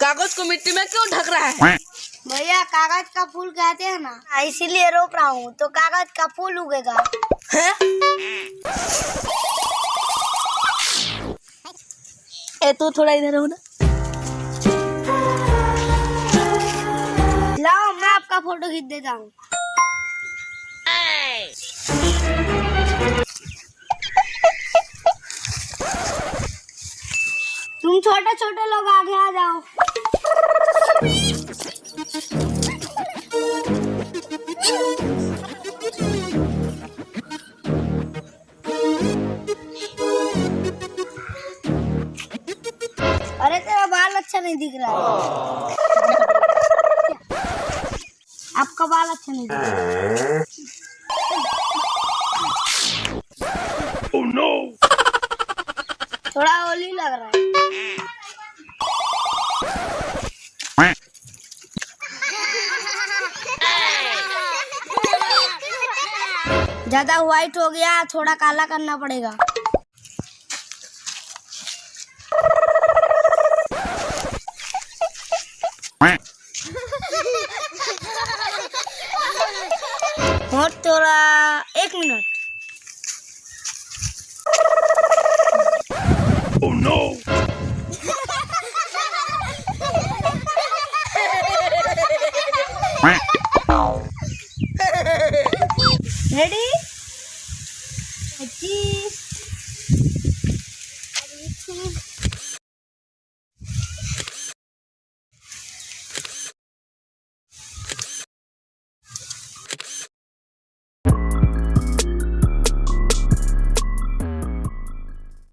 कागज़ को मिट्टी में क्यों ढक रहा है? भैया कागज़ का फूल कहते हैं ना इसीलिए रोप रहा हूँ तो कागज़ का फूल उगेगा। ए तो थोड़ा इधर हो ना। लाओ, मैं आपका फ़ोटो खींच देता हूँ। तुम छोटे छोटे लोग आगे आ जाओ। नहीं दिख रहा है। आपका बाल अच्छा नहीं दिख रहा है। थोड़ा ओली लग रहा है। ज़्यादा व्हाइट हो गया थोड़ा काला करना पड़ेगा। और थोड़ा एक मिनट। रेडी पच्चीस